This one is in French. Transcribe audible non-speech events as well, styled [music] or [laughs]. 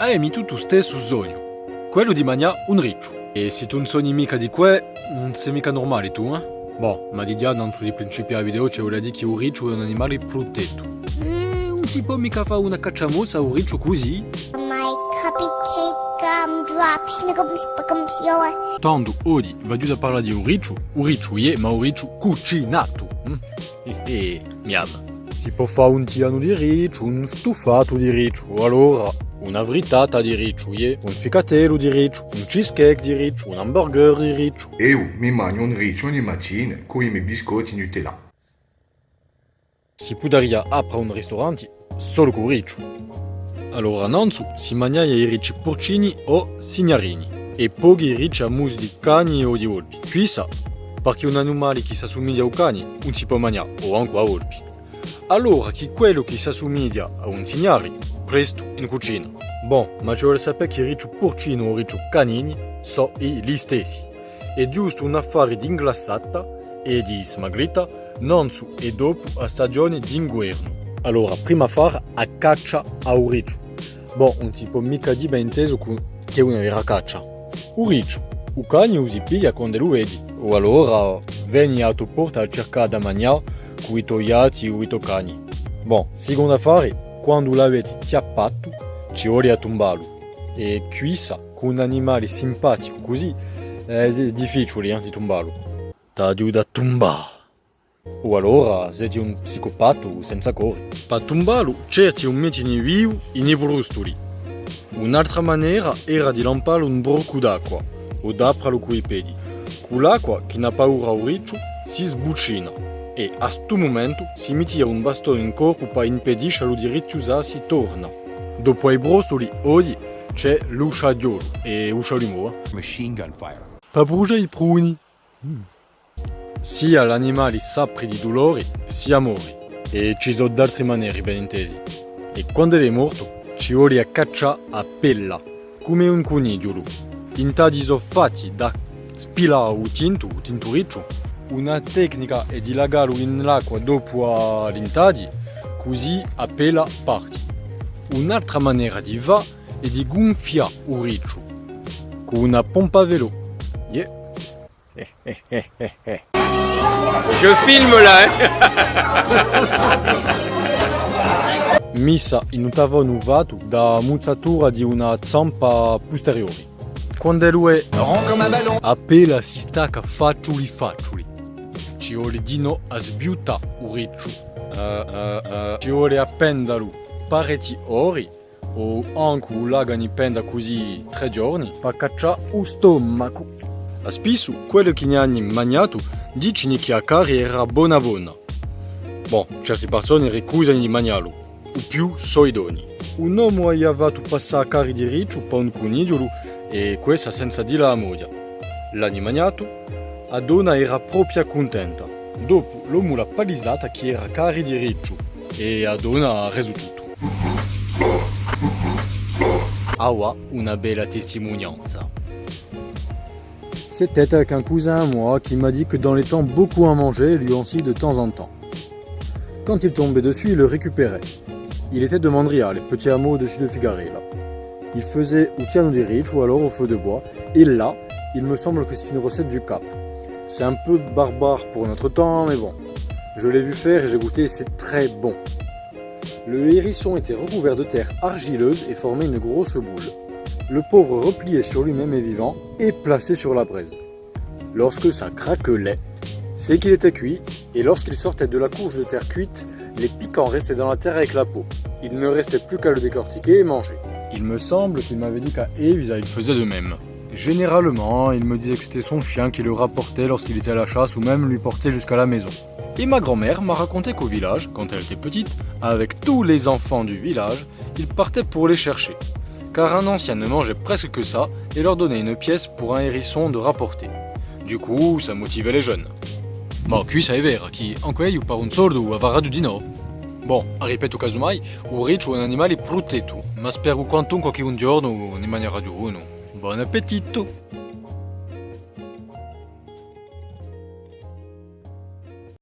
hai mi tutto stesso sogno, quello di mangiare un riccio. E se tu non sogni mica di que, non sei mica normale tu, eh? Boh, ma di già non sui principi a video ci vuole dire che un riccio è un animale fruttetto. E non si può mica fare una cacciamossa a un riccio così? My cupcake gumdrops nigga Tanto, oggi, va giù da parlare di un riccio, un riccio è, ma un riccio cucinato. hm? Eh, eh, miam. Si può fare un tiano di riccio, un stufato di riccio, allora una frittata di riccio, yeah? un ficatello di riccio, un cheesecake di riccio, un hamburger di riccio. Eu mi mangio un riccio ogni mattina con i miei biscotti Nutella. Si potrebbe aprire un ristorante solo con riccio. Allora, innanzi si mangia i ricci porcini o signorini e pochi ricci a mousse di cani o di volpi. Questa, perché un animale che si assomiglia a un cane non si può mangiare o anche a volpi. Allora che quello che si assomiglia a un signore, presto in cucina. Bon, ma ci vuole sapere che riccio porcino o riccio canini sono gli stessi. È giusto un affare di inglassata e di smaglita non su e dopo a stagione di inverno. Allora, prima fare a caccia a un riccio. Bon, non si può mica dire ben inteso che è una vera caccia. Un riccio, un cane usi piglia quando lo vedi. O allora vieni a tua porta a cercare da mangiare con i tuoi gatti o i tuoi cani. Bon, secondo affare, quando l'avete chiappato, ci vuole a tombarlo. E quissa, con un animale simpatico così, è difficile eh, di tombarlo. Ti aiuta a tombare. O allora siete un psicopato senza cuore. Per tombarlo, cerchi un mettine vivo in i brustoli. Un'altra maniera era di lamparlo un brocco d'acqua o d'apralo coi piedi. Con l'acqua, che n'a paura o riccio, si sbuccina e a sto momento si metteva un bastone in corpo per impedire allo di ritusarsi torna. Dopo i brustoli, oggi c'è l'usciadiolo e uscialimo. machine gun fire. Per bruciare i pruni. Sia l'animale sapri di dolore, sia mori. E ci sono d'altre maniere, ben intesi. E quando è morto, ci vuole a caccia a pella, come un conigliolo. Intadi sono fatti da spilare o tinto, o tinturiccio. Una tecnica è di lagarlo in l'acqua dopo l'intadi, così a pella parte. Un'altra maniera di va è di gonfiare un riccio con una pompa a velo. Yeah. [laughs] Je filme là, hein [laughs] Missa in un tavolo uvato da muzzatura di una zampa posteriore. Quando lui è appena si stacca faccioli faccioli. Ci vuole dino a sbiuta un riccio. Eh, eh, eh, Ci vuole appendalo parecchi ore o anche un lagani penda così tre giorni per cacciare un stomaco. A spesso quello che ne hanno mangiato dicono che a cari era buona buona. Bon, certe persone ricusano di mangiarlo, o più sono idoni. Un uomo ha fatto passare a cari di riccio per un conigliolo e questa senza dire la moglie. L'hanno mangiato, la donna era proprio contenta. Dopo l'uomo l'ha palisata che era cari di riccio e la donna ha reso. Awa, una bella testimonianza. C'était avec un cousin à moi qui m'a dit que dans les temps, beaucoup à manger lui aussi de temps en temps. Quand il tombait dessus, il le récupérait. Il était de Mandria, les petits hameaux au-dessus de Figarella. Il faisait au tiano di riccio ou alors au feu de bois. Et là, il me semble que c'est une recette du Cap. C'est un peu barbare pour notre temps, mais bon. Je l'ai vu faire et j'ai goûté c'est très bon. Le hérisson était recouvert de terre argileuse et formait une grosse boule. Le pauvre replié sur lui-même et vivant et placé sur la braise. Lorsque ça craquelait, c'est qu'il était cuit, et lorsqu'il sortait de la couche de terre cuite, les piquants restaient dans la terre avec la peau. Il ne restait plus qu'à le décortiquer et manger. Il me semble qu'il m'avait dit qu'à Eve, il faisait de même. Généralement, il me disait que c'était son chien qui le rapportait lorsqu'il était à la chasse ou même lui portait jusqu'à la maison. Et ma grand-mère m'a raconté qu'au village, quand elle était petite, avec tous les enfants du village, il partait pour les chercher. Car un ancien ne mangeait presque que ça et leur donnait une pièce pour un hérisson de rapporter. Du coup, ça motivait les jeunes. Ma qui è vera, che anche io per un sordo avrà di no. Bon, ripeto casomai, un riccio è un animale protetto, ma spero quantunque che un giorno ne mangerà di uno. Buon appetito!